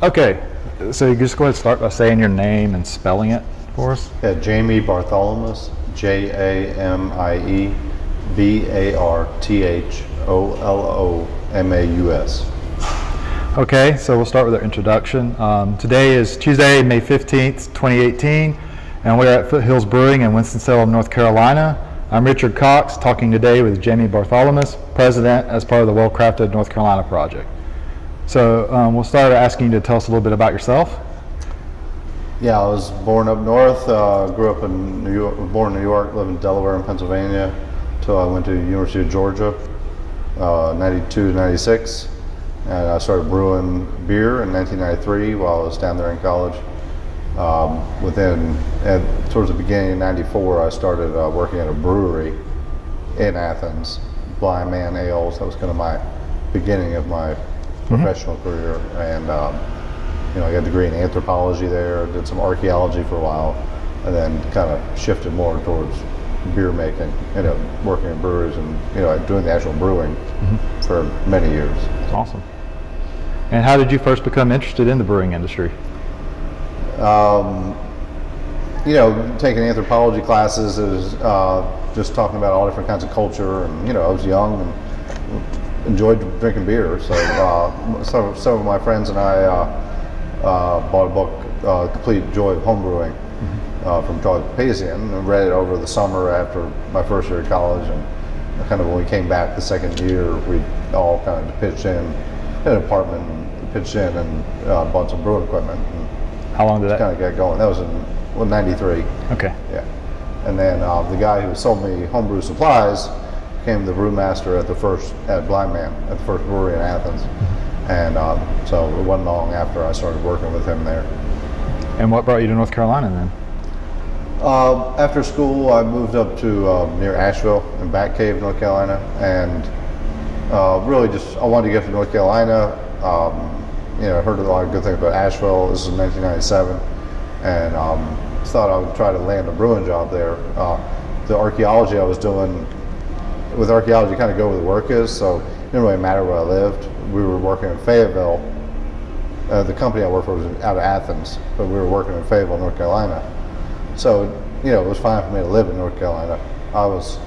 Okay, so you just go ahead and start by saying your name and spelling it for us. Yeah, Jamie Bartholomaus, J A M I E B A R T H O L O M A U S. Okay, so we'll start with our introduction. Um, today is Tuesday, May 15th, 2018, and we're at Foothills Brewing in Winston-Salem, North Carolina. I'm Richard Cox, talking today with Jamie Bartholomaus, President as part of the Well Crafted North Carolina project. So um, we'll start asking you to tell us a little bit about yourself. Yeah, I was born up north, uh, grew up in New York, born in New York, lived in Delaware and Pennsylvania, until I went to University of Georgia, uh, 92 96. And I started brewing beer in 1993 while I was down there in college. Um, within, at, towards the beginning of 94, I started uh, working at a brewery in Athens, Blind Man Ales. That was kind of my beginning of my professional career. And, um, you know, I got a degree in anthropology there, did some archaeology for a while, and then kind of shifted more towards beer making, ended up working in breweries and, you know, doing the actual brewing for many years. Awesome. And how did you first become interested in the brewing industry? um, you know, taking anthropology classes is uh, just talking about all different kinds of culture, and you know, I was young and enjoyed drinking beer. So, uh, some, some of my friends and I uh, uh, bought a book, uh, "Complete Joy of Homebrewing," uh, from Charlie Papazian, and read it over the summer after my first year of college. And kind of when we came back the second year, we all kind of pitched in, in an apartment, and pitched in and uh, bought some brewing equipment. And, How long did that? kind of get going. That was in well, 93. Okay. Yeah. And then uh, the guy who sold me homebrew supplies became the brewmaster at the first, at Blind Man, at the first brewery in Athens. And um, so it wasn't long after I started working with him there. And what brought you to North Carolina then? Uh, after school, I moved up to uh, near Asheville in Bat Cave, North Carolina, and uh, really just I wanted to get to North Carolina. Um, you know, I heard a lot of good things about Asheville. This is 1997, and um, thought I would try to land a brewing job there. Uh, the archaeology I was doing with archaeology, kind of go where the work is, so it didn't really matter where I lived. We were working in Fayetteville. Uh, the company I worked for was out of Athens, but we were working in Fayetteville, North Carolina. So, you know, it was fine for me to live in North Carolina. I was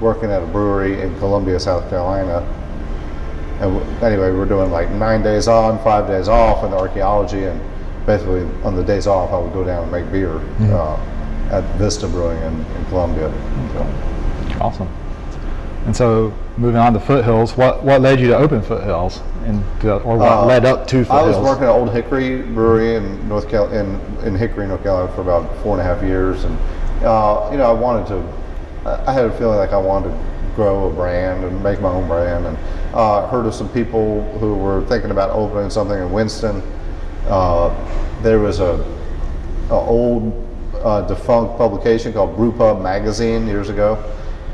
working at a brewery in Columbia, South Carolina. And w- anyway, we were doing like nine days on, five days off in the archaeology. And basically, on the days off, I would go down and make beer uh, at Vista Brewing in, in Columbia. So, Awesome. And so, moving on to Foothills, what, what led you to open Foothills, and to, or what Uh, led up to foothills? I was working at Old Hickory Brewery in North Cal- in, in Hickory, North Carolina for about four and a half years, and uh, you know I wanted to. I I had a feeling like I wanted to grow a brand and make my own brand, and uh, heard of some people who were thinking about opening something in Winston. Uh, there was a, a old uh, defunct publication called Brewpub Magazine years ago,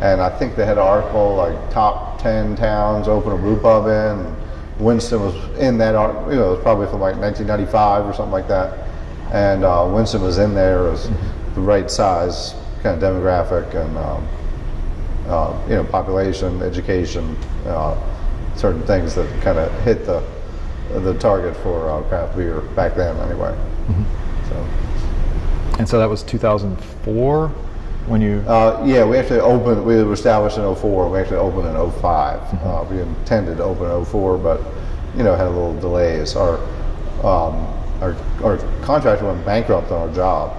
and I think they had an article like top ten towns open a brewpub in. And Winston was in that, article, you know, it was probably from like 1995 or something like that, and uh, Winston was in there as the right size kind of demographic and um, uh, you know population, education, uh, certain things that kind of hit the the target for uh, craft beer back then anyway. So. and so that was 2004 when you. Uh, yeah, we actually opened, we were established in 04, we actually opened in 5 Uh, we intended to open in 04, but, you know, had a little delays. Our, um, our, our contractor went bankrupt on our job.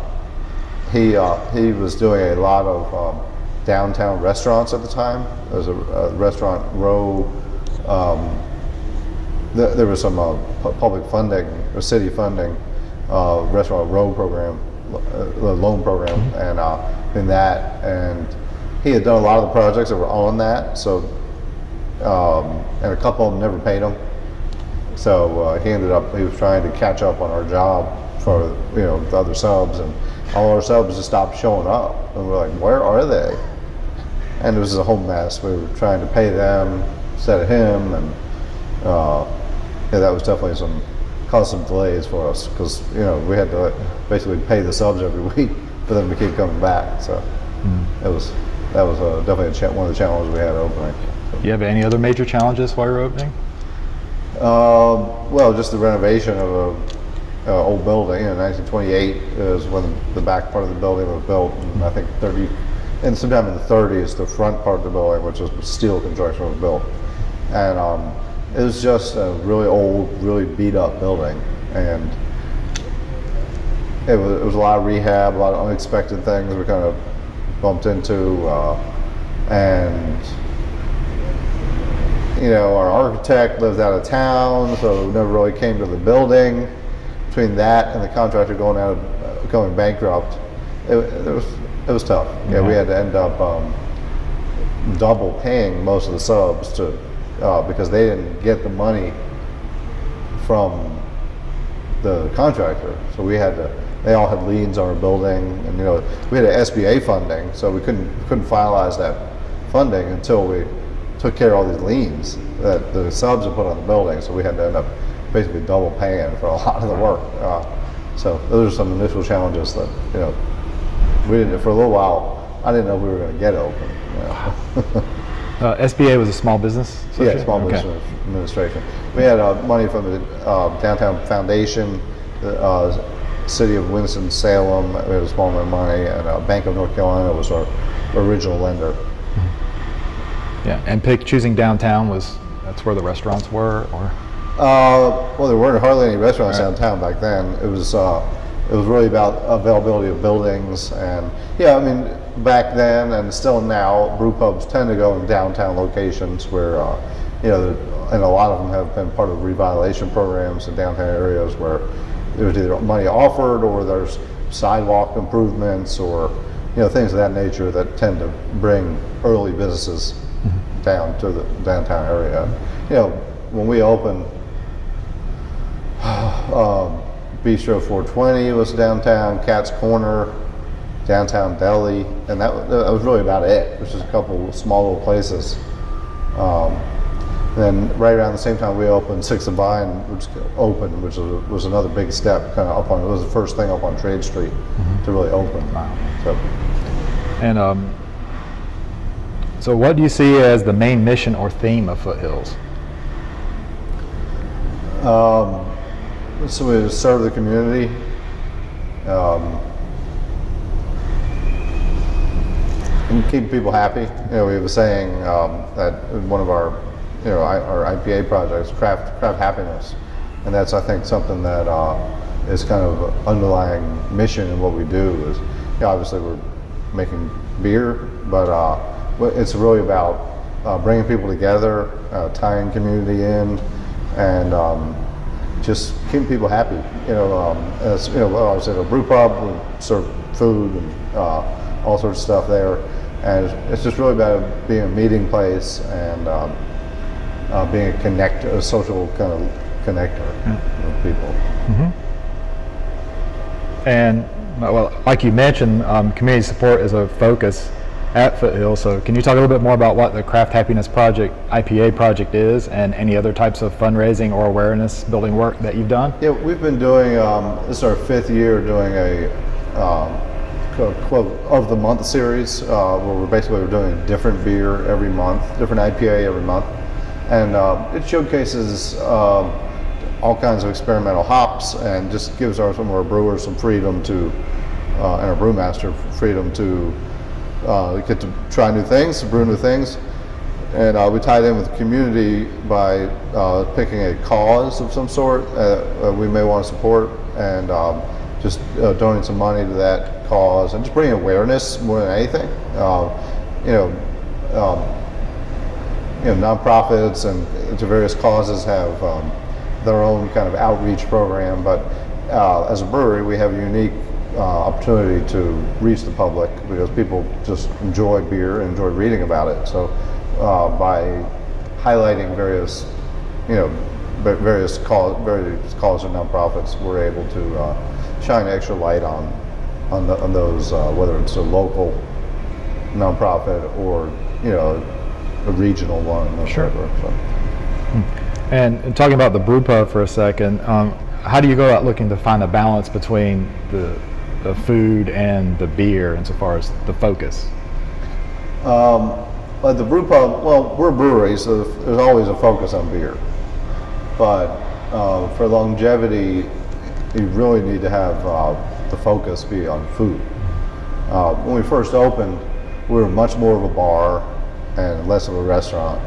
He, uh, he was doing a lot of um, downtown restaurants at the time. There was a, a restaurant row, um, there, there was some uh, pu- public funding, or city funding, uh, restaurant row program, uh, loan program, and uh, in that, and he had done a lot of the projects that were on that. So, um, and a couple of them never paid him. So uh, he ended up, he was trying to catch up on our job for you know the other subs, and all our subs just stopped showing up, and we're like, where are they? And it was a whole mess. We were trying to pay them instead of him, and uh, yeah, that was definitely some caused some delays for us because you know we had to basically pay the subs every week for them to keep coming back. So it was that was uh, definitely one of the challenges we had opening. You have any other major challenges while you're opening? Um, well, just the renovation of a uh, old building. Know, 1928 is when the back part of the building was built, and I think 30, and sometime in the 30s, the front part of the building, which was steel construction, was built. And um, it was just a really old, really beat up building, and it was, it was a lot of rehab, a lot of unexpected things we kind of bumped into, uh, and you know, our architect lived out of town, so never really came to the building. Between that and the contractor going out, of, going bankrupt, it, it was it was tough. Yeah, we had to end up um, double paying most of the subs to uh, because they didn't get the money from the contractor. So we had to. They all had liens on our building, and you know, we had a SBA funding, so we couldn't couldn't finalize that funding until we took care of all these liens that the subs had put on the building. So we had to end up basically double paying for a lot of the work. Uh, so those are some initial challenges that you know we didn't for a little while. I didn't know we were going to get open. you know. Uh, SBA was a small business? Yeah? Small Okay. Business Administration. We had uh, money from the uh, Downtown Foundation, the uh, City of Winston-Salem, a small amount of money, and uh, Bank of North Carolina was our original lender. Yeah, and pick, choosing downtown was, that's where the restaurants were, or? Uh, well, there weren't hardly any restaurants Right. downtown back then. It was uh, it was really about availability of buildings, and yeah, I mean back then and still now, brew pubs tend to go in downtown locations where uh, you know, and a lot of them have been part of revitalization programs in downtown areas where there's either money offered or there's sidewalk improvements or you know things of that nature that tend to bring early businesses down to the downtown area. You know, when we opened, um, Bistro 420 was downtown, Cat's Corner, downtown Delhi, and that, that was really about it. It was just a couple of small little places. Um, then right around the same time we opened Sixth and Vine, which opened, which was, was another big step, kind of up on. It was the first thing up on Trade Street to really open. Wow. So, And um, so what do you see as the main mission or theme of Foothills? Um, so we serve the community. Um, and keep people happy. You know, we have a saying um, that one of our, you know, I, our IPA projects, craft craft happiness, and that's I think something that uh, is kind of underlying mission in what we do. Is you know, obviously we're making beer, but uh, it's really about uh, bringing people together, uh, tying community in, and um, just keeping people happy. You know, um, as you know, well, I said a brew pub, we serve food and uh, all sorts of stuff there, and it's, it's just really about being a meeting place and um, uh, being a connect, a social kind of connector with people. And well, like you mentioned, um, community support is a focus at Foothill. So can you talk a little bit more about what the Craft Happiness Project, IPA project is, and any other types of fundraising or awareness building work that you've done? Yeah, we've been doing, um, this is our fifth year doing a um, quote, quote, of the month series uh, where we're basically we're doing a different beer every month, different IPA every month. And uh, it showcases um, all kinds of experimental hops and just gives our, some of our brewers some freedom to, uh, and our brewmaster freedom to uh, get to try new things, brew new things. And uh, we tied in with the community by uh, picking a cause of some sort uh, uh, we may want to support and um, just uh, donating some money to that cause and just bringing awareness more than anything. Uh, you know, um, you know, nonprofits and to various causes have um, their own kind of outreach program, but uh, as a brewery, we have a unique uh, opportunity to reach the public because people just enjoy beer and enjoy reading about it. So, uh, by highlighting various, you know, various cause, various causes and nonprofits, we're able to uh, shine extra light on on, the, on those, uh, whether it's a local nonprofit or you know a regional one or Sure. whatever. So. And, and talking about the brew pub for a second, um, how do you go about looking to find a balance between the, the food and the beer insofar as the focus? Um, but the brew pub, well, we're a brewery, so there's always a focus on beer. But uh, for longevity, you really need to have uh, the focus be on food. Uh, when we first opened, we were much more of a bar and less of a restaurant.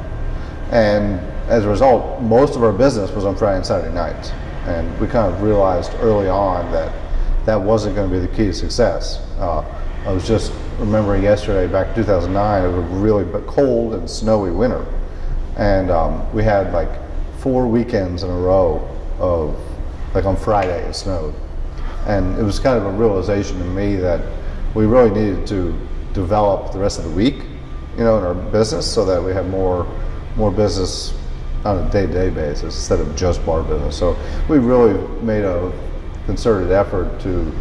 And as a result, most of our business was on Friday and Saturday nights. And we kind of realized early on that that wasn't going to be the key to success. Uh, I was just remembering yesterday, back in 2009, it was a really cold and snowy winter. And um, we had like four weekends in a row of, like on Friday, it snowed. And it was kind of a realization to me that we really needed to develop the rest of the week, you know, in our business so that we have more, more business on a day-to-day basis instead of just bar business. So we really made a concerted effort to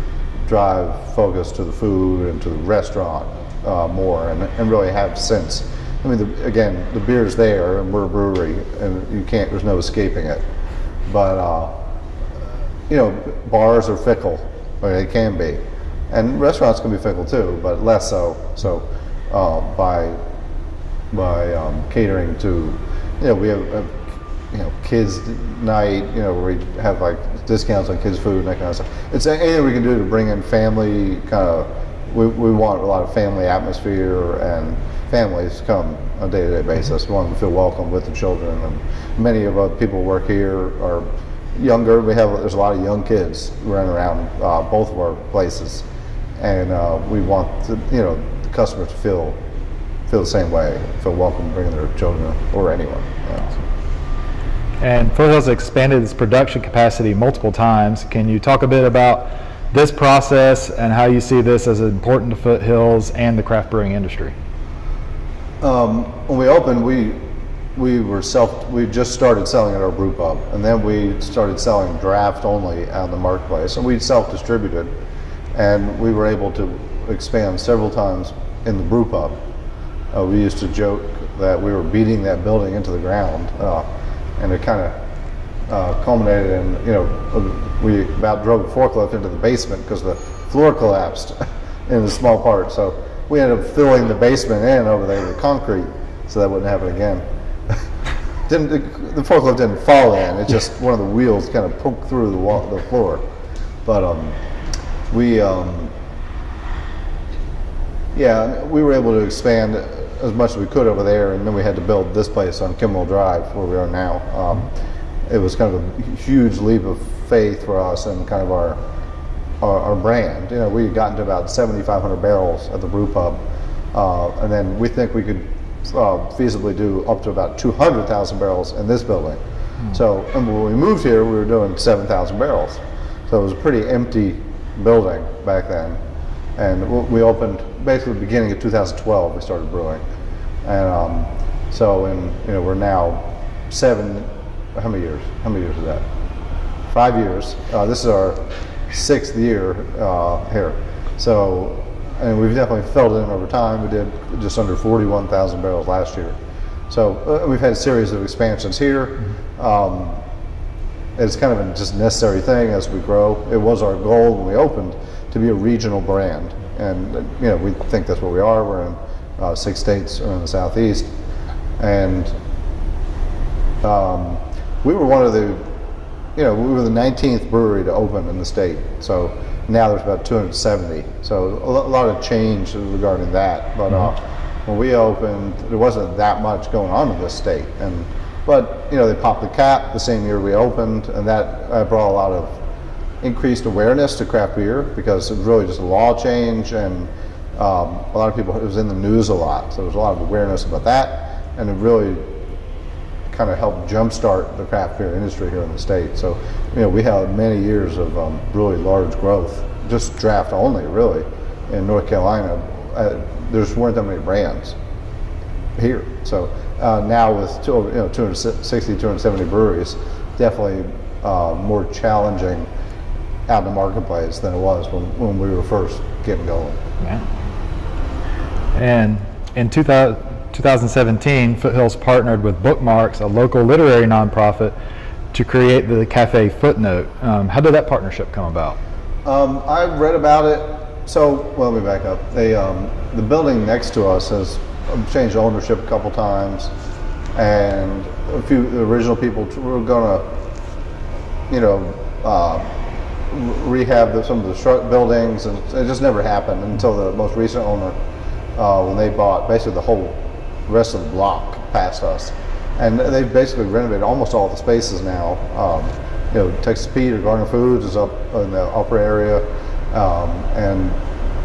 drive focus to the food and to the restaurant uh, more and, and really have since. I mean, the, again, the beer's there and we're a brewery and you can't, there's no escaping it. But, uh, you know, bars are fickle, or they can be. And restaurants can be fickle too, but less so. So uh, by, by um, catering to, you know, we have, have you know, kids night, you know, where we have like discounts on kids' food and that kind of stuff. It's anything we can do to bring in family kind of. We, we want a lot of family atmosphere and families come on a day-to-day basis. We want them to feel welcome with the children. And many of the people work here are younger. We have there's a lot of young kids running around uh, both of our places, and uh, we want to, you know the customers to feel feel the same way, feel welcome bringing their children or anyone. Yeah. And Foothills expanded its production capacity multiple times. Can you talk a bit about this process and how you see this as important to Foothills and the craft brewing industry? Um, when we opened, we we were self. We just started selling at our brew pub, and then we started selling draft only out in the marketplace, and we self-distributed, and we were able to expand several times in the brew pub. Uh, we used to joke that we were beating that building into the ground. Uh, and it kind of uh, culminated in, you know, we about drove a forklift into the basement because the floor collapsed in a small part. So we ended up filling the basement in over there with concrete so that wouldn't happen again. didn't, the forklift didn't fall in, it just one of the wheels kind of poked through the, wall, the floor. But um, we, um, yeah, we were able to expand as much as we could over there, and then we had to build this place on Kimwell Drive, where we are now. Um, it was kind of a huge leap of faith for us and kind of our, our, our brand. You know, we had gotten to about 7,500 barrels at the brew pub, uh, and then we think we could uh, feasibly do up to about 200,000 barrels in this building. Mm. So when we moved here, we were doing 7,000 barrels. So it was a pretty empty building back then. And we opened basically beginning of 2012. We started brewing, and um, so in you know we're now seven. How many years? How many years is that? Five years. Uh, this is our sixth year uh, here. So, and we've definitely filled in over time. We did just under 41,000 barrels last year. So uh, we've had a series of expansions here. Um, it's kind of a just necessary thing as we grow. It was our goal when we opened to be a regional brand. And you know, we think that's what we are. We're in uh, six states in the southeast, and um, we were one of the, you know, we were the 19th brewery to open in the state. So now there's about 270. So a lot of change regarding that. But uh, mm-hmm. when we opened, there wasn't that much going on in the state, and but you know they popped the cap the same year we opened, and that uh, brought a lot of increased awareness to craft beer because it was really just a law change and um, a lot of people, it was in the news a lot. So there was a lot of awareness about that and it really kind of helped jumpstart the craft beer industry here in the state. So, you know, we had many years of um, really large growth, just draft only really in North Carolina. Uh, there weren't that many brands here. So uh, now with two, you know, 260, 270 breweries, definitely uh, more challenging out in the marketplace than it was when, when we were first getting going. Yeah. And in 2000, 2017, Foothills partnered with Bookmarks, a local literary nonprofit, to create the Cafe Footnote. Um, how did that partnership come about? Um, I read about it. So, well, let me back up. They, um, the building next to us has changed ownership a couple times, and a few original people were going to, you know, uh, rehab the, some of the buildings, and it just never happened until the most recent owner, uh, when they bought basically the whole rest of the block past us, and they've basically renovated almost all the spaces now. Um, you know, Texas Pete or Garner Foods is up in the upper area, um, and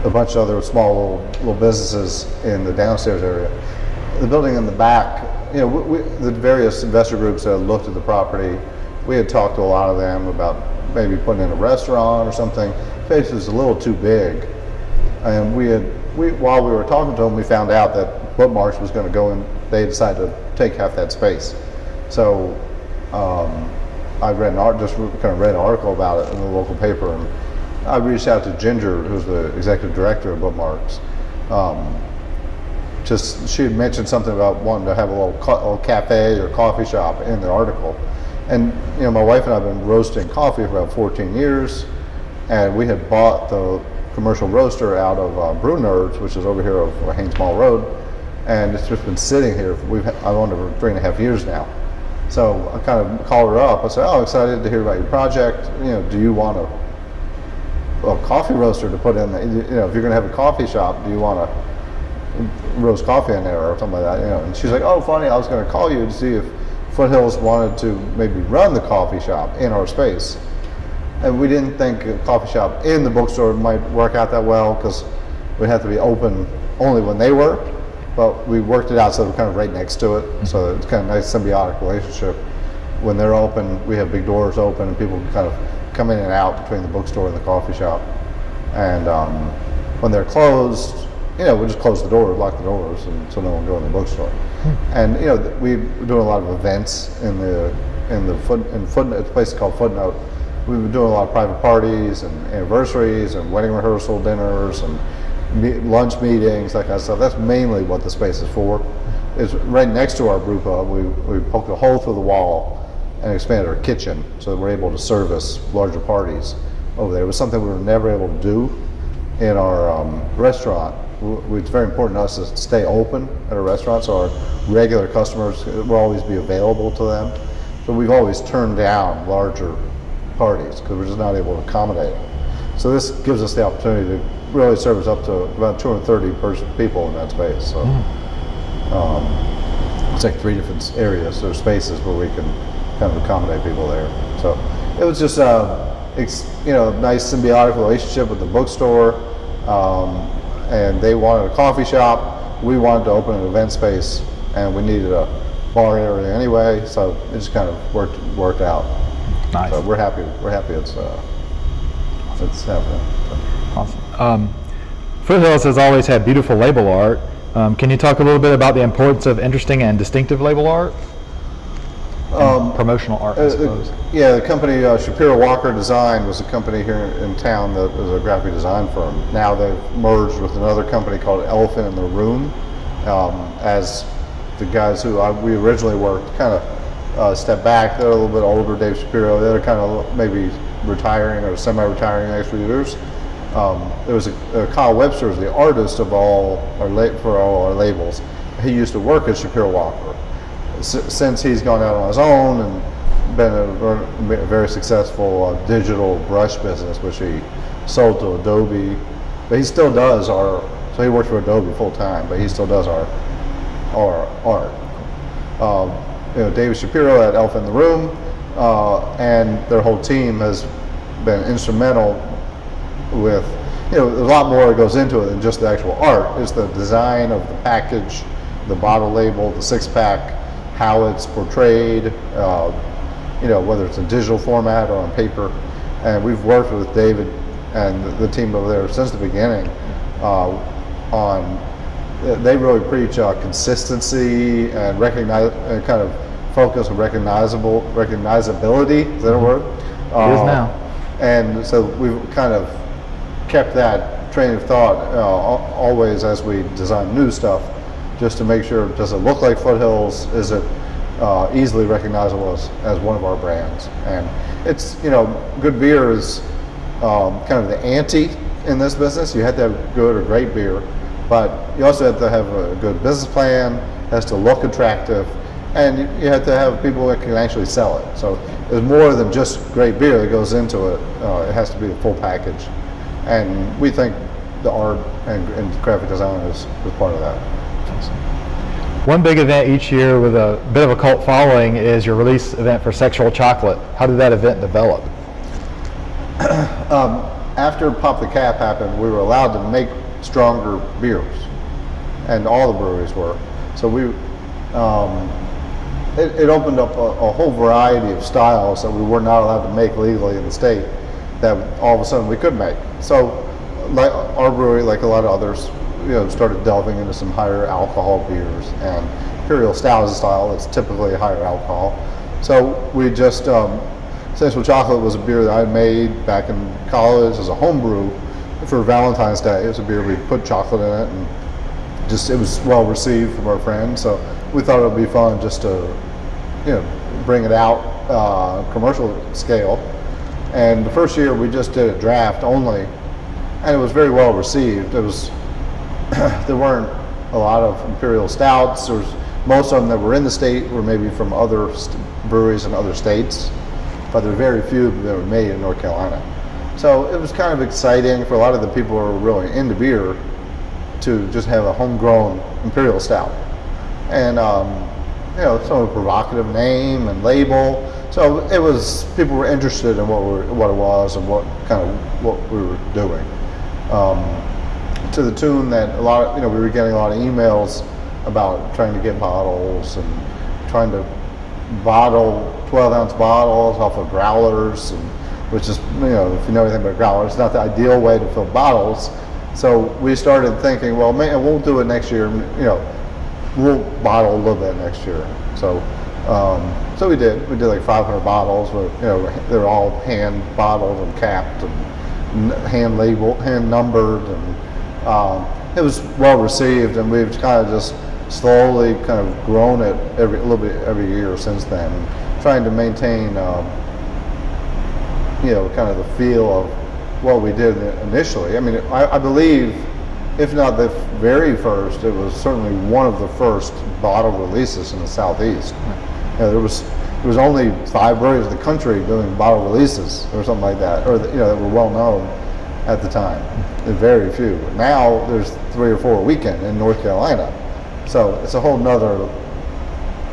a bunch of other small little, little businesses in the downstairs area. The building in the back, you know, we, we, the various investor groups that looked at the property, we had talked to a lot of them about maybe putting in a restaurant or something. Place was a little too big, and we had we while we were talking to them, we found out that Bookmarks was going to go in. They decided to take half that space, so um, I read an art just kind of read an article about it in the local paper, and I reached out to Ginger, who's the executive director of Bookmarks. Um, just she had mentioned something about wanting to have a little, ca- little cafe or coffee shop in the article. And you know, my wife and I have been roasting coffee for about 14 years, and we had bought the commercial roaster out of uh, Brew Nerds, which is over here on Hanes Mall Road, and it's just been sitting here. We've I've owned it for three and a half years now. So I kind of called her up. I said, "Oh, excited to hear about your project. You know, do you want a, a coffee roaster to put in? The, you know, if you're going to have a coffee shop, do you want to roast coffee in there or something like that, you know. And she's like, oh, funny, I was going to call you to see if Foothills wanted to maybe run the coffee shop in our space. And we didn't think a coffee shop in the bookstore might work out that well because we'd have to be open only when they were. But we worked it out so we're kind of right next to it. So it's kind of a nice symbiotic relationship. When they're open, we have big doors open and people can kind of come in and out between the bookstore and the coffee shop. And um, when they're closed, you know, we just close the doors, lock the doors, and so no one go in the bookstore. And you know, we- we're doing a lot of events in the in the foot in footnote. It's a place called Footnote. We've been doing a lot of private parties and anniversaries and wedding rehearsal dinners and me- lunch meetings, that kind of stuff. That's mainly what the space is for. It's right next to our brew pub. We we poked a hole through the wall and expanded our kitchen so that we're able to service larger parties over there. It was something we were never able to do in our um, restaurant. It's very important to us to stay open at a restaurant, so our regular customers will always be available to them. So we've always turned down larger parties because we're just not able to accommodate them. So this gives us the opportunity to really service up to about 230 person people in that space. So um, it's like three different areas or spaces where we can kind of accommodate people there. So it was just a you know nice symbiotic relationship with the bookstore, um, and they wanted a coffee shop. We wanted to open an event space, and we needed a bar area anyway. So it just kind of worked worked out. Nice. So we're happy. We're happy it's uh, it's happening. So. Awesome. Um, Foothills has always had beautiful label art. Um, can you talk a little bit about the importance of interesting and distinctive label art? And promotional art, I Uh, suppose. Yeah, the company uh, Shapiro Walker Design was a company here in town that was a graphic design firm. Now they've merged with another company called Elephant in the Room. Um, as the guys who I, we originally worked kind of uh, stepped back, they're a little bit older. Dave Shapiro, they're kind of maybe retiring or semi-retiring in next few years. Um, there was a, uh, Kyle Webster was the artist of all our la- for all our labels. He used to work at Shapiro Walker since he's gone out on his own and been a, very successful uh, digital brush business, which he sold to Adobe, but he still does our. So he works for Adobe full time, but he still does our our art. Um, you know, David Shapiro at Elephant in the Room, uh, and their whole team has been instrumental with, you know, a lot more goes into it than just the actual art. It's the design of the package, the bottle label, the six pack, how it's portrayed, uh, you know, whether it's in digital format or on paper. And we've worked with David and the, team over there since the beginning uh, on, they really preach uh, consistency and recognize, and kind of focus on recognizable, recognizability, is that a word? It is Uh, now. and so we've kind of kept that train of thought uh, always as we design new stuff, just to make sure, does it look like Foothills? Is it uh, easily recognizable as, as one of our brands? And it's, you know, good beer is um, kind of the ante in this business. You have to have good or great beer, but you also have to have a good business plan, has to look attractive, and you- have to have people that can actually sell it. So there's more than just great beer that goes into it. Uh, it has to be a full package, and we think the art and, and graphic design is, is part of that. One big event each year with a bit of a cult following is your release event for Sexual Chocolate. How did that event develop? after Pop the Cap happened, we were allowed to make stronger beers, and all the breweries were. So we, um, it, it opened up a, a whole variety of styles that we were not allowed to make legally in the state. That all of a sudden we could make. So, like our brewery, like a lot of others, you know, started delving into some higher alcohol beers, and Imperial Stout is a style that's typically higher alcohol. So we just um, Sexual Chocolate was a beer that I made back in college as a home brew for Valentine's Day. It was a beer we put chocolate in it and just it was well received from our friends. So we thought it would be fun just to you know bring it out uh, commercial scale. And the first year we just did a draft only, and it was very well received. It was there weren't a lot of imperial stouts. Most of them that were in the state were maybe from other breweries in other states but there were very few that were made in North Carolina. So it was kind of exciting for a lot of the people who were really into beer to just have a homegrown imperial stout, and um, you know, some provocative name and label. So it was people were interested in what we what it was and what kind of what we were doing. Um, to the tune that a lot of you know we were getting a lot of emails about trying to get bottles and trying to bottle 12 ounce bottles off of growlers, and, which is, you know, if you know anything about growlers, it's not the ideal way to fill bottles. So we started thinking, well, man, we'll do it next year. You know, we'll bottle a little bit next year. So, um, so we did. We did like 500 bottles. But, you know, they're all hand bottled and capped and hand labeled, hand numbered, and um, it was well received. And we've kind of just slowly kind of grown it every little bit every year since then trying to maintain, um, you know, kind of the feel of what we did initially. I mean, I, I believe, if not the very first, it was certainly one of the first bottle releases in the southeast. You know, there was there was only five breweries in the country doing bottle releases or something like that, or you know that were well known at the time. Very few. Now there's three or four a weekend in North Carolina, so it's a whole nother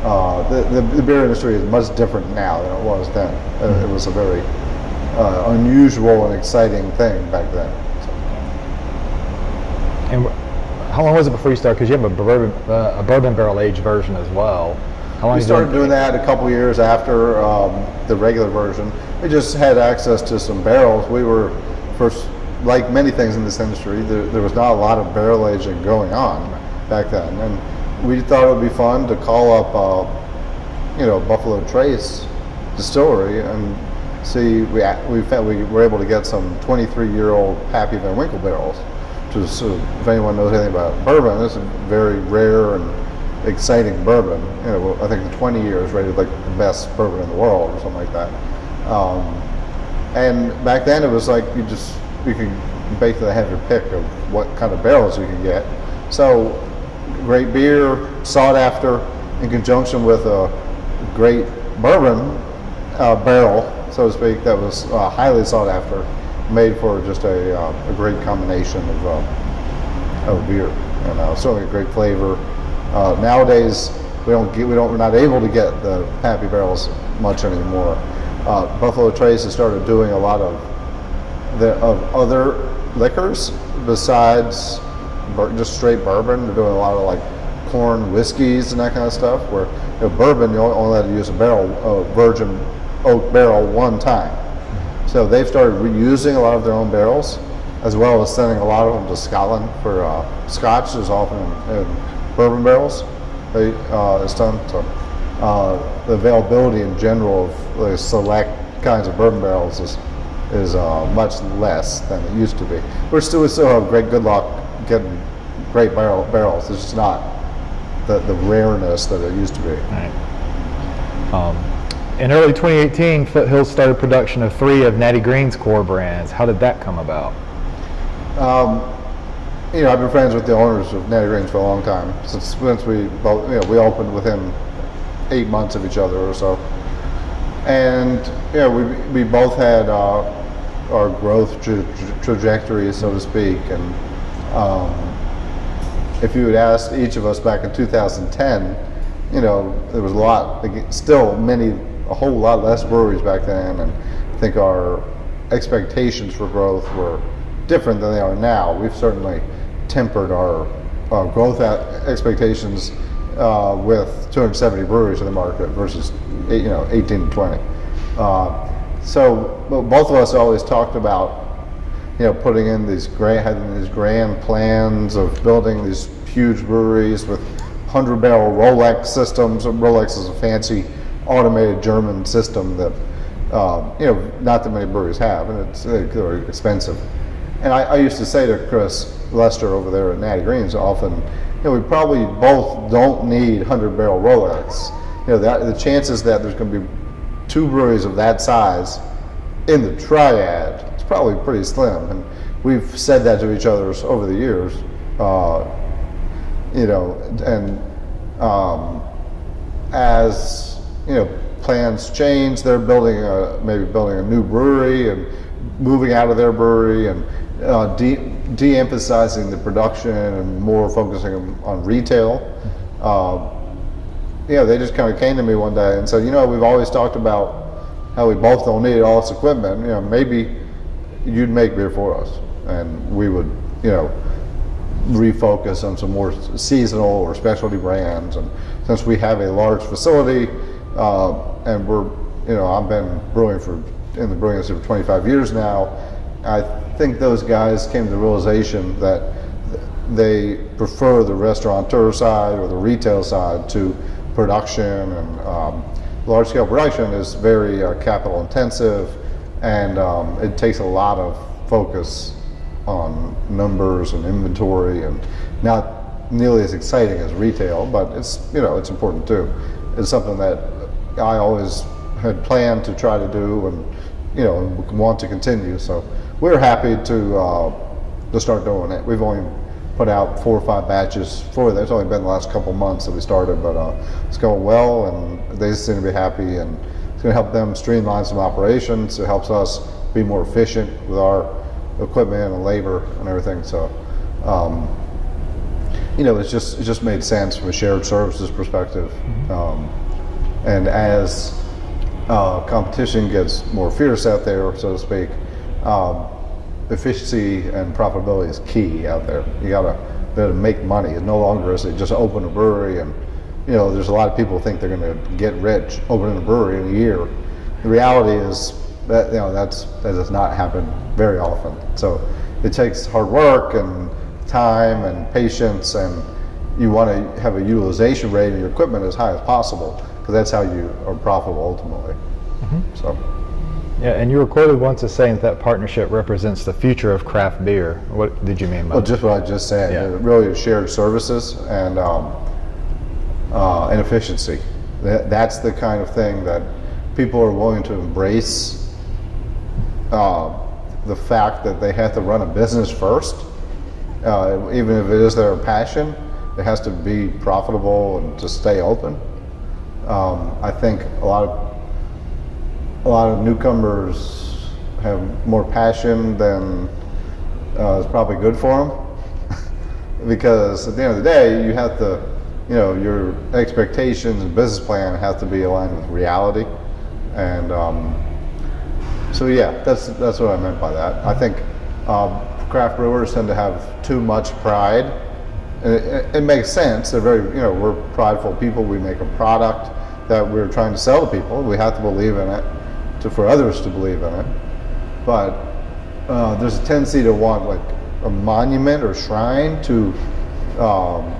uh, the, the, the, beer industry is much different now than it was then. Uh, it was a very uh, unusual and exciting thing back then. So. And how long was it before you started? Because you have a bourbon, uh, a bourbon barrel aged version as well. How long we started doing that a couple years after um, the regular version. We just had access to some barrels. We were first, like many things in this industry, there, there was not a lot of barrel aging going on back then. And we thought it would be fun to call up, uh, you know, Buffalo Trace distillery and see. We we found we were able to get some 23 year old Pappy Van Winkle barrels. Is, uh, if anyone knows anything about bourbon, this is very rare and exciting bourbon. You know, I think the 20 years rated like the best bourbon in the world or something like that. Um, and back then it was like you just you could basically have your pick of what kind of barrels you could get. So great beer, sought after, in conjunction with a great bourbon uh, barrel, so to speak, that was uh, highly sought after, made for just a, uh, a great combination of, uh, of beer, and uh, certainly a great flavor. Uh, nowadays, we don't get, we don't, we're not able to get the Pappy barrels much anymore. Buffalo Trace has started doing a lot of the of other liquors besides just straight bourbon. They're doing a lot of like corn whiskeys and that kind of stuff. Where you know, bourbon, you only have to use a barrel, a virgin oak barrel one time. So they've started reusing a lot of their own barrels, as well as sending a lot of them to Scotland for uh, Scotch is often in, in bourbon barrels. They uh, it's done so. Uh, the availability in general of like, select kinds of bourbon barrels is is uh, much less than it used to be. We're still we still have great good luck getting great barrel, barrels. It's just not the, the rareness that it used to be. Right. Um, in early 2018, Foothills started production of three of Natty Greene's core brands. How did that come about? Um, you know, I've been friends with the owners of Natty Greene's for a long time. Since since we both, you know, we opened within eight months of each other or so. and yeah, we, we both had uh, our growth tra- tra- trajectories, so to speak. And um, if you had asked each of us back in 2010, you know, there was a lot, still many, a whole lot less breweries back then, and I think our expectations for growth were different than they are now. We've certainly tempered our, our growth expectations uh, with 270 breweries in the market versus, you know, 18 to 20. Uh, so both of us always talked about you know, putting in these grand, having these grand plans of building these huge breweries with hundred barrel Rolec systems. Rolec is a fancy automated German system that, um, you know, not that many breweries have, and it's they're expensive. And I, I used to say to Chris Lester over there at Natty Greene's often, you know, we probably both don't need hundred barrel Rolec. You know, that, the chances that there's going to be two breweries of that size in the triad, it's probably pretty slim. And we've said that to each other over the years, uh, you know, and um, as you know, plans change, they're building a, maybe building a new brewery and moving out of their brewery and uh, de- de-emphasizing the production and more focusing on retail. Uh, yeah, they just kind of came to me one day and said, you know, we've always talked about how we both don't need all this equipment. You know, maybe you'd make beer for us, and we would, you know, refocus on some more seasonal or specialty brands. And since we have a large facility, uh, and we're, you know, I've been brewing for in the brewing industry for 25 years now. I think those guys came to the realization that they prefer the restaurateur side or the retail side to production and um, large scale production is very uh, capital intensive and um, it takes a lot of focus on numbers and inventory and not nearly as exciting as retail but it's you know it's important too. It's something that I always had planned to try to do and you know want to continue. So we're happy to uh, to start doing it. We've only put out four or five batches for that. It's only been the last couple months that we started, but uh, it's going well, and they seem to be happy, and it's going to help them streamline some operations. It helps us be more efficient with our equipment and labor and everything. So, um, you know, it's just it just made sense from a shared services perspective. Um, and as uh, competition gets more fierce out there, so to speak, um, efficiency and profitability is key out there. You gotta to make money. It no longer is it just open a brewery and you know there's a lot of people think they're going to get rich opening a brewery in a year. The reality is that you know that's that does not happen very often. So it takes hard work and time and patience and you want to have a utilization rate of your equipment as high as possible because that's how you are profitable ultimately. Mm-hmm. So. Yeah, and you were quoted once as saying that, that partnership represents the future of craft beer. What did you mean by Well, that? just what I just said. Yeah. Really shared services and um, uh, and efficiency. That, that's the kind of thing that people are willing to embrace. Uh, the fact that they have to run a business first, uh, even if it is their passion, it has to be profitable and to stay open. Um, I think a lot of a lot of newcomers have more passion than uh, is probably good for them because at the end of the day you have to you know your expectations and business plan have to be aligned with reality. And um, so yeah that's that's what I meant by that. I think um, craft brewers tend to have too much pride. And it, it, it makes sense. They're very you know we're prideful people. We make a product that we're trying to sell to people. We have to believe in it to for others to believe in it but uh, there's a tendency to want like a monument or shrine to um,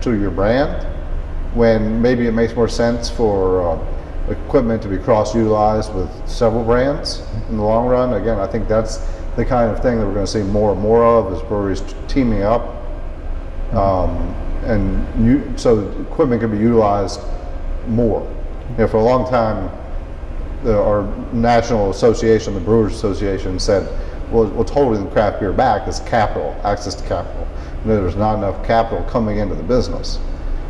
to your brand when maybe it makes more sense for uh, equipment to be cross utilized with several brands in the long run. Again I think that's the kind of thing that we're going to see more and more of is breweries teaming up um, and you, so equipment can be utilized more. You know, for a long time the, our national association, the Brewers Association, said, well, what's holding the craft beer back is capital, access to capital. And there's not enough capital coming into the business.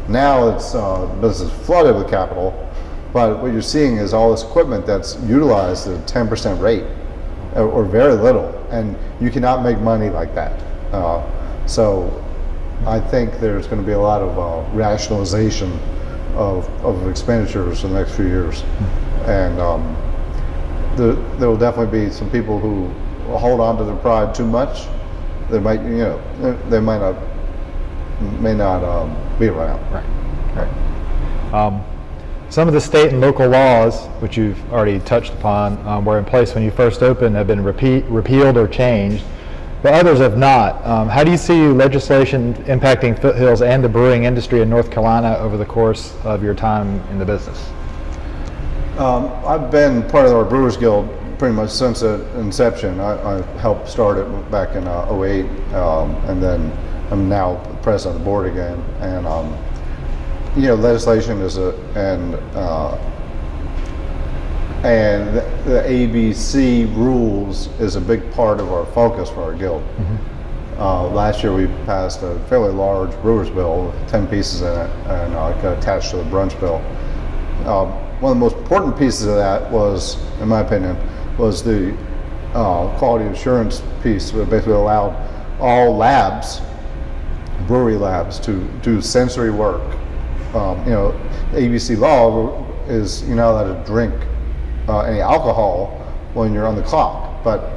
Now it's uh, business flooded with capital, But what you're seeing is all this equipment that's utilized at a 10% rate or, or very little, and you cannot make money like that. Uh, so I think there's going to be a lot of uh, rationalization of, of expenditures in the next few years. And um, there, there will definitely be some people who hold on to their pride too much. They might, you know, they- might not, may not um, be around. Right. Right. Um, some of the state and local laws, which you've already touched upon, um, were in place when you first opened, have been repeat, repealed or changed, but others have not. Um, how do you see legislation impacting Foothills and the brewing industry in North Carolina over the course of your time in the business? Um, I've been part of our Brewers Guild pretty much since inception. I, I helped start it back in uh, 08, um, and then I'm now president of the board again. And um, you know, legislation is a and uh, and the, the ABC rules is a big part of our focus for our guild. Uh, last year we passed a fairly large brewers bill with 10 pieces in it and uh, attached to the brunch bill. Um, one of the most important pieces of that was, in my opinion, was the uh, quality assurance piece that basically allowed all labs, brewery labs, to do sensory work. Um, you know, ABC law is you're not allowed to drink uh, any alcohol when you're on the clock, but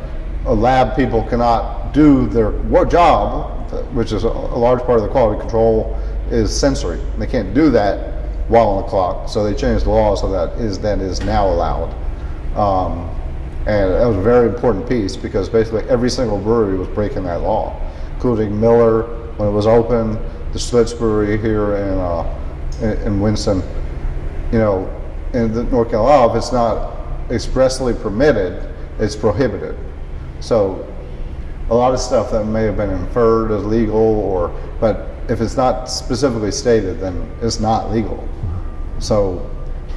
a lab people cannot do their job, which is a, large part of the quality control, is sensory. They can't do that while on the clock, so they changed the law so that is that is now allowed. Um, and that was a very important piece because basically every single brewery was breaking that law, including Miller when it was open, the Schlitz Brewery here in, uh, in, in Winston. You know, in the North Carolina, if it's not expressly permitted, it's prohibited. So a lot of stuff that may have been inferred as legal or, but if it's not specifically stated, then it's not legal. So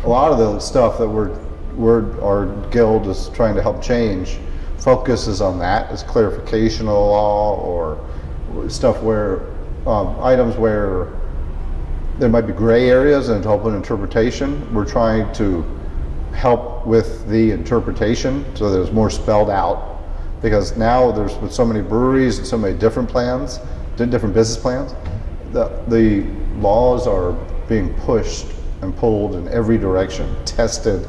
a lot of the stuff that we're, we're, our guild is trying to help change focuses on that as clarification of the law or stuff where, um, items where there might be gray areas and open interpretation. We're trying to help with the interpretation so it's more spelled out. Because now there's with so many breweries and so many different plans, different business plans, the, the laws are being pushed and pulled in every direction, tested,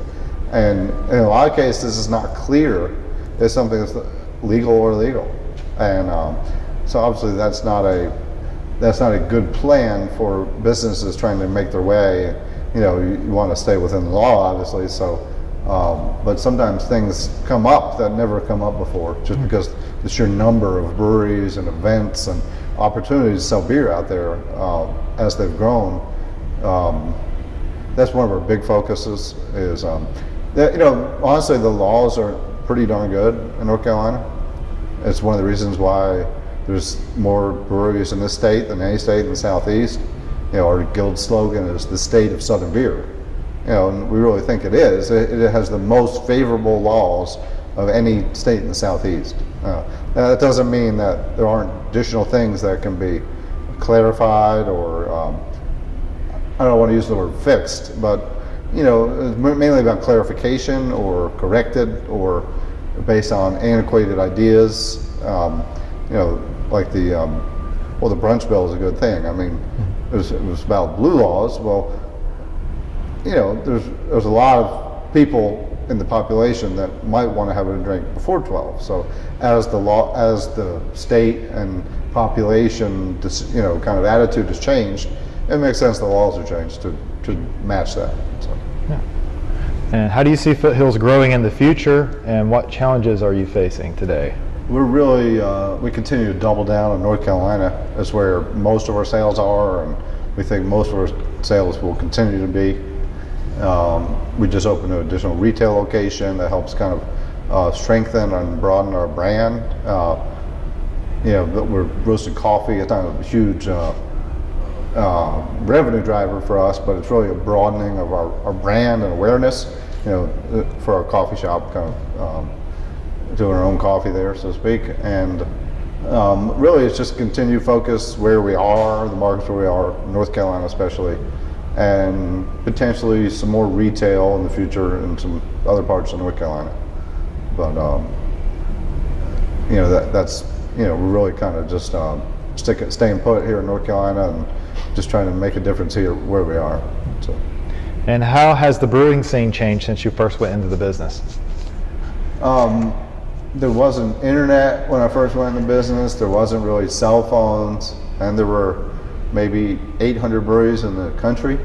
and in a lot of cases it's not clear if something is legal or illegal. And um, so obviously that's not a that's not a good plan for businesses trying to make their way. You know, you, you want to stay within the law, obviously. So, um, but sometimes things come up that never come up before, just because the sheer number of breweries and events and opportunities to sell beer out there um, as they've grown. Um, that's one of our big focuses. Is um, that, you know, honestly, the laws are pretty darn good in North Carolina. It's one of the reasons why there's more breweries in this state than any state in the southeast. You know, our guild slogan is the state of Southern beer. You know, and we really think it is. It, it has the most favorable laws of any state in the southeast. Uh, that doesn't mean that there aren't additional things that can be clarified or um, I don't want to use the word fixed, but you know, mainly about clarification or corrected or based on antiquated ideas. Um, you know, like the um, well, the brunch bill is a good thing. I mean, it was, it was about blue laws. Well, you know, there's there's a lot of people in the population that might want to have a drink before 12. So as the law, as the state and population, you know, kind of attitude has changed, it makes sense the laws are changed to, to match that. So. And how do you see Foothills growing in the future, and what challenges are you facing today? We're really, uh, we continue to double down on North Carolina. That's where most of our sales are, and we think most of our sales will continue to be. Um, we just opened an additional retail location that helps kind of uh, strengthen and broaden our brand. Uh, you know, we're roasted coffee. It's not a huge uh, uh, revenue driver for us, but it's really a broadening of our, our brand and awareness. You know, uh, for our coffee shop, kind of um, doing our own coffee there, so to speak. And um, really, it's just continued focus where we are, the markets where we are, North Carolina especially, and potentially some more retail in the future in some other parts of North Carolina. But um, you know that that's you know we're really kind of just um, sticking staying put here in North Carolina and just trying to make a difference here where we are. So. And how has the brewing scene changed since you first went into the business? Um, there wasn't internet when I first went into business. There wasn't really cell phones, and there were maybe 800 breweries in the country.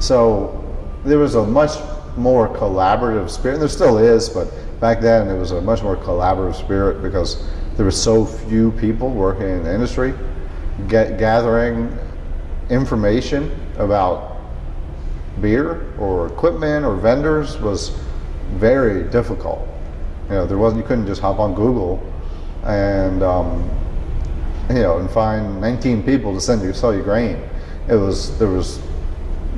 So there was a much more collaborative spirit. and There still is, but back then it was a much more collaborative spirit because there were so few people working in the industry, get, gathering information about beer or equipment or vendors was very difficult. You know, there wasn't you couldn't just hop on Google and um, you know and find 19 people to send you sell you grain. It was there was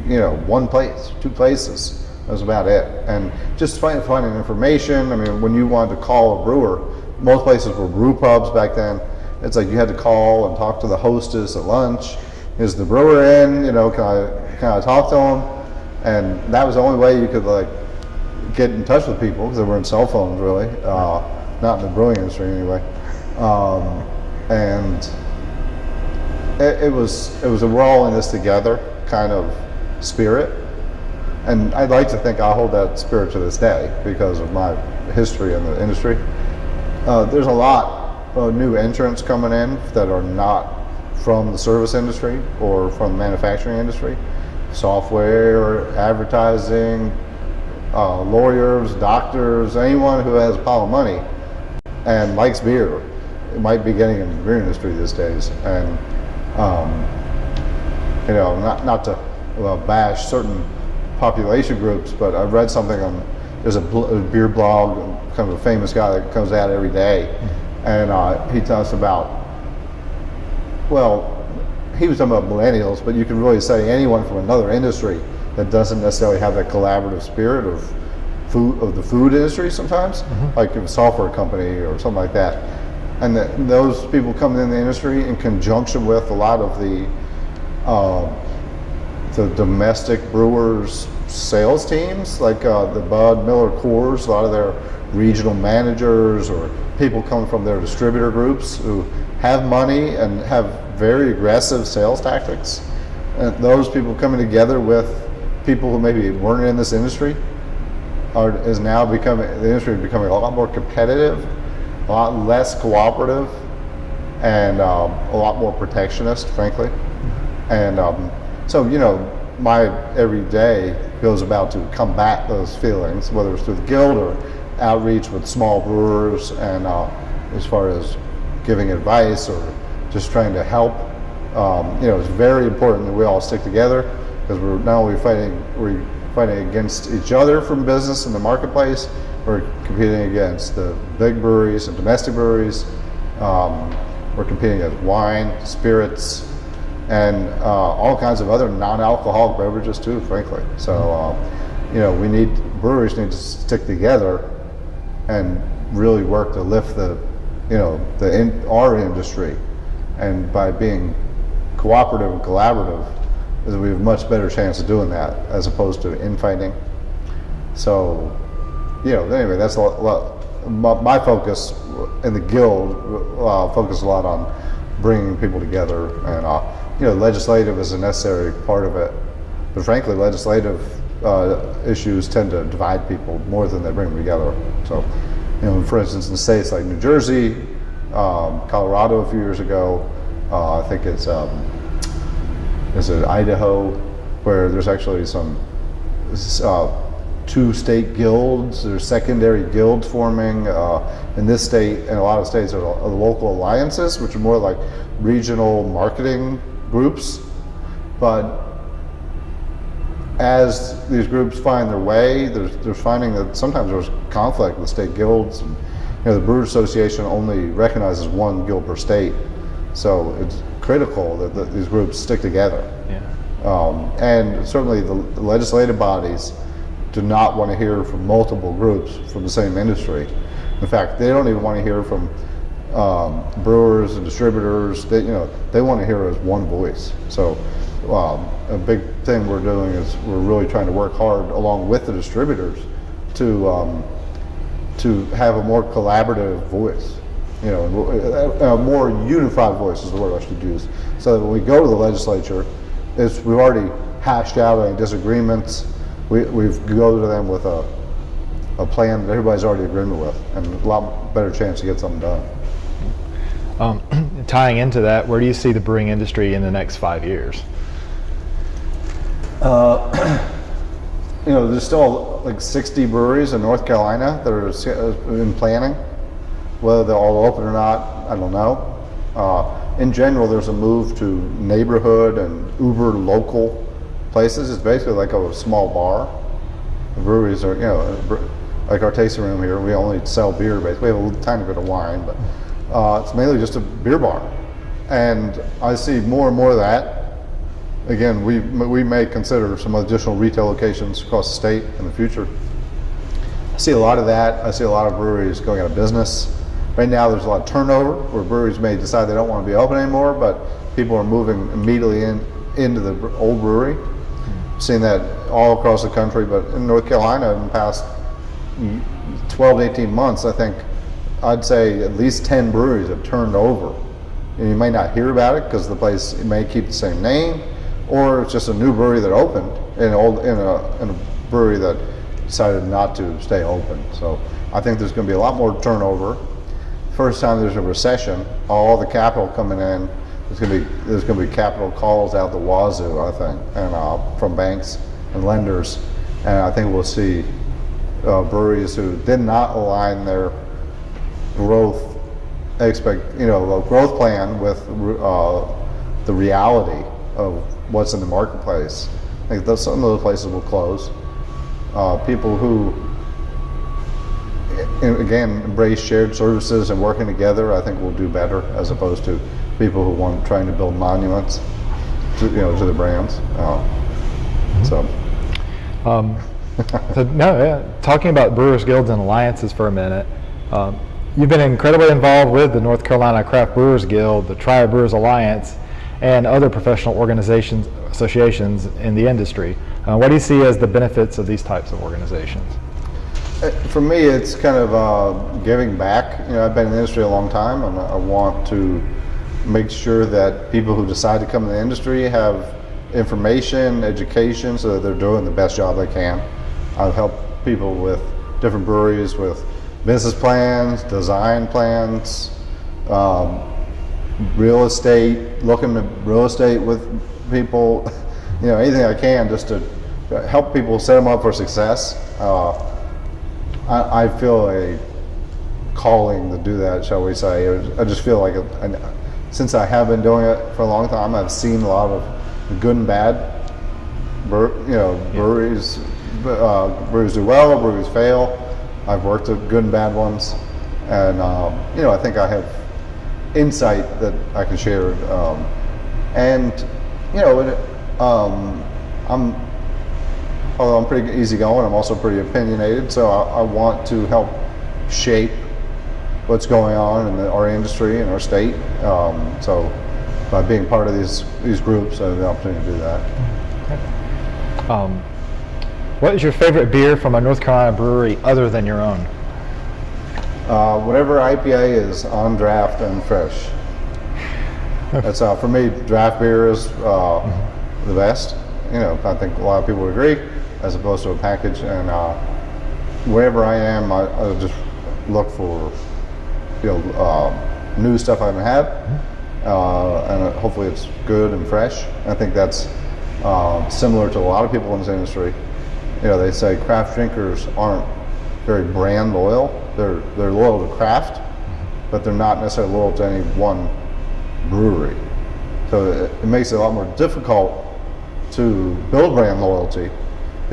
you know one place, two places. That was about it. And just finding finding information. I mean, when you wanted to call a brewer, most places were brew pubs back then. It's like you had to call and talk to the hostess at lunch. Is the brewer in? You know, can I can I talk to him? And that was the only way you could like get in touch with people because there weren't cell phones really, uh, not in the brewing industry anyway. Um, and it, it, was it was a we're all in this together kind of spirit, and I'd like to think I hold that spirit to this day because of my history in the industry. Uh, there's a lot of new entrants coming in that are not from the service industry or from the manufacturing industry, software, advertising, uh, lawyers, doctors, anyone who has a pile of money and likes beer might be getting into the beer industry these days. And, um, you know, not, not to bash certain population groups, but I read something on, there's a, a, beer blog, kind of a famous guy that comes out every day, and uh, he talks about, well, he was talking about millennials, but you can really say anyone from another industry that doesn't necessarily have that collaborative spirit of food of the food industry sometimes, mm-hmm. like a software company or something like that. And the, those people coming in the industry in conjunction with a lot of the uh, the domestic brewers sales teams, like uh, the Bud Miller Coors, a lot of their regional managers or people coming from their distributor groups who have money and have very aggressive sales tactics. And those people coming together with people who maybe weren't in this industry are is now becoming the industry is becoming a lot more competitive, a lot less cooperative, and um, a lot more protectionist, frankly. And um, so you know, my every day goes about to combat those feelings, whether it's through the guild or outreach with small brewers, and uh, as far as giving advice or just trying to help. Um, you know, it's very important that we all stick together because we're not only fighting we're fighting against each other from business in the marketplace, we're competing against the big breweries and domestic breweries. Um, we're competing against wine, spirits, and uh, all kinds of other non-alcoholic beverages too, frankly. So, uh, you know, we need breweries need to stick together and really work to lift the, you know, the in, our industry, and by being cooperative and collaborative, is we have a much better chance of doing that as opposed to infighting. So, you know, anyway, that's a lot, my, my, focus in the guild uh, focus a lot on bringing people together, and uh, you know, legislative is a necessary part of it. But frankly, legislative uh, issues tend to divide people more than they bring them together. So, you know, for instance, in states like New Jersey, um, Colorado a few years ago, uh, I think it's um, is it Idaho, where there's actually some uh, two state guilds, there's secondary guilds forming. Uh, in this state, and a lot of states, are local alliances, which are more like regional marketing groups. But as these groups find their way, there's, they're finding that sometimes there's conflict with state guilds. And, you know, the Brewers Association only recognizes one guild per state. So it's critical that, that these groups stick together. Yeah. Um, and certainly the, the, legislative bodies do not want to hear from multiple groups from the same industry. In fact, they don't even want to hear from um, brewers and distributors. They, you know, they want to hear as one voice. So um, a big thing we're doing is we're really trying to work hard along with the distributors to um, to have a more collaborative voice. You know, a, a more unified voice is the word I should use. So that when we go to the legislature, it's, we've already hashed out any disagreements. We, we've go to them with a, a plan that everybody's already agreement with, and a lot better chance to get something done. Um, tying into that, where do you see the brewing industry in the next five years? you know, there's still like 60 breweries in North Carolina that are uh, in planning. Whether they'll all open or not, I don't know. Uh, in general, there's a move to neighborhood and uber local places. It's basically like a small bar. Breweries are, you know, like our tasting room here, we only sell beer, basically. We have a little tiny bit of wine, but uh, it's mainly just a beer bar. And I see more and more of that again, we, we may consider some additional retail locations across the state in the future. I see a lot of that. I see a lot of breweries going out of business. Right now, there's a lot of turnover where breweries may decide they don't want to be open anymore, but people are moving immediately in into the old brewery. Seen that all across the country, but in North Carolina, in the past 12 to 18 months, I think I'd say at least 10 breweries have turned over. And you may not hear about it because the place may keep the same name, or it's just a new brewery that opened in old in a, in a brewery that decided not to stay open. So I think there's going to be a lot more turnover. First time there's a recession, all the capital coming in. There's going to be there's going to be capital calls out the wazoo, I think, and uh, from banks and lenders, and I think we'll see uh, breweries who did not align their growth expect you know growth plan with uh, the reality of what's in the marketplace. Think those, some of those places will close. Uh, people who again embrace shared services and working together, I think we'll do better as opposed to people who want trying to build monuments to you know to the brands. Uh, so. Um, so, no, yeah. Talking about Brewers Guilds and alliances for a minute, um, you've been incredibly involved with the North Carolina Craft Brewers Guild, the Triad Brewers Alliance, and other professional organizations, associations in the industry. Uh, what do you see as the benefits of these types of organizations? Uh, For me, it's kind of uh, giving back. You know, I've been in the industry a long time, and I want to make sure that people who decide to come in the industry have information, education, so that they're doing the best job they can. I've helped people with different breweries with business plans, design plans, um, real estate, looking at real estate with people, you know, anything I can just to help people set them up for success. Uh, I, I feel a calling to do that, shall we say. I just feel like, a, an- since I have been doing it for a long time, I've seen a lot of good and bad. You know, breweries, uh, breweries do well, breweries fail. I've worked at good and bad ones, and um, you know, I think I have insight that I can share. Um, and you know, it, um, I'm although I'm pretty easygoing, I'm also pretty opinionated. So I, I want to help shape what's going on in the, our industry and our state. Um, so by being part of these these groups, I have the opportunity to do that. Um, what is your favorite beer from a North Carolina brewery other than your own? Uh, whatever IPA is on draft and fresh. That's uh, for me. Draft beer is uh, the best. You know, I think a lot of people would agree, as opposed to a package. And uh, wherever I am, I, just look for you know uh, new stuff I haven't had, uh, and uh, hopefully it's good and fresh. I think that's uh, similar to a lot of people in this industry. You know, they say craft drinkers aren't very brand loyal. They're they're loyal to craft, but they're not necessarily loyal to any one brewery. So it, it makes it a lot more difficult to build brand loyalty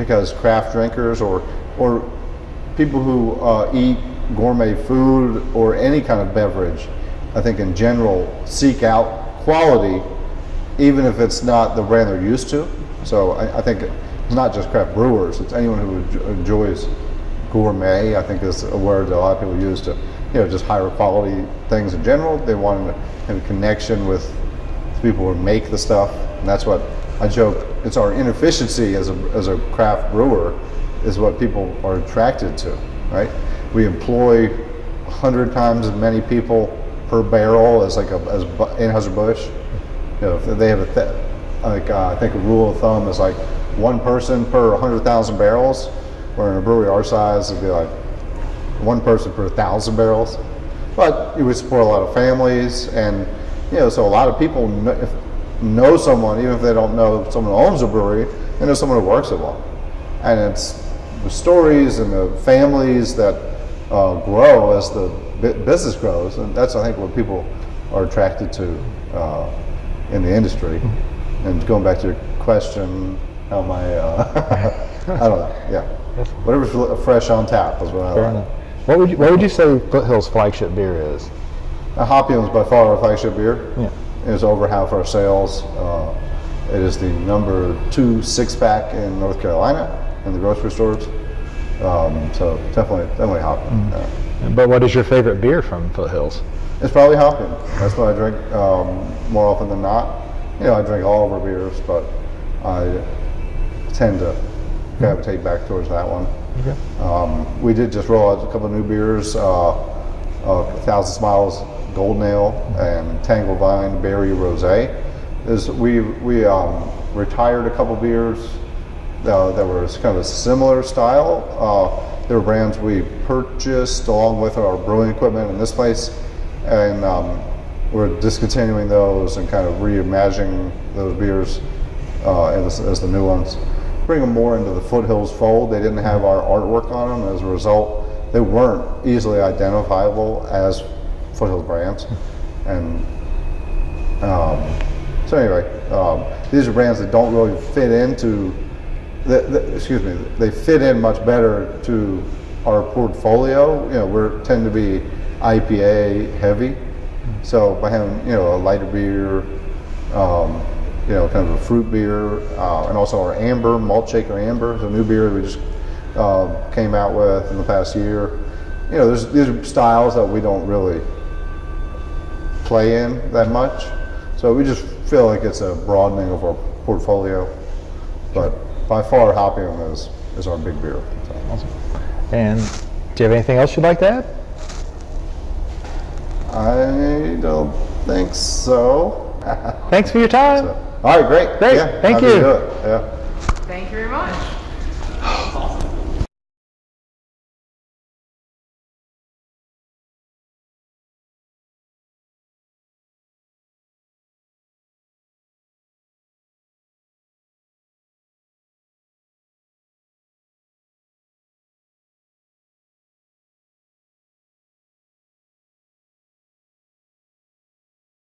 because craft drinkers or or people who uh, eat gourmet food or any kind of beverage, I think in general seek out quality, even if it's not the brand they're used to. So I, I think it's not just craft brewers; it's anyone who enjoys gourmet. I think is a word that a lot of people use to, you know, just higher quality things in general. They want to have a connection with the people who make the stuff, and that's what I joke it's our inefficiency as a as a craft brewer is what people are attracted to, right? We employ hundred times as many people per barrel as like a as Anheuser-Busch. You know, they have a th- like uh, I think a rule of thumb is like one person per 100,000 barrels, where in a brewery our size it'd be like one person per thousand barrels. But you would support a lot of families, and you know, so a lot of people know, if, know someone, even if they don't know someone who owns a brewery, they know someone who works at one. And it's the stories and the families that uh, grow as the business grows, and that's I think what people are attracted to uh, in the industry. And going back to your question, how am I? Uh, I don't know. Yeah, whatever's fresh on tap is what I Fair like. What would you, what would you say Foothill's flagship beer is? Hoppyum is by far our flagship beer. Yeah. Is over half our sales. Uh, it is the number two six pack in North Carolina in the grocery stores. Um, so definitely, definitely Hoppyum. Yeah. But what is your favorite beer from Foothills? It's probably Hoppyum. That's what I drink um, more often than not. You know, I drink all of our beers, but I tend to gravitate back towards that one. Okay. Um, we did just roll out a couple of new beers, uh, uh, Thousand Smiles Golden ale and Tangle Vine Berry Rosé. Is we we um, retired a couple beers uh, that were kind of a similar style. Uh, they were brands we purchased along with our brewing equipment in this place, and um, we're discontinuing those and kind of reimagining those beers uh, as, as the new ones. Bring them more into the Foothills fold. They didn't have our artwork on them. As a result, they weren't easily identifiable as Foothills brands. And um, so anyway, um, these are brands that don't really fit into, the, the, excuse me, they fit in much better to our portfolio. You know, we tend to be IPA heavy. So by having, you know, a lighter beer, um, you know, kind of a fruit beer, uh, and also our amber, malt shaker amber, a new beer we just uh, came out with in the past year. You know, these are styles that we don't really play in that much. So we just feel like it's a broadening of our portfolio. But by far, Hoppyum is, is our big beer. So. And do you have anything else you'd like to add? I don't think so. Thanks for your time. All right, great. Great, Yeah, thank you. Yeah. Thank you very much.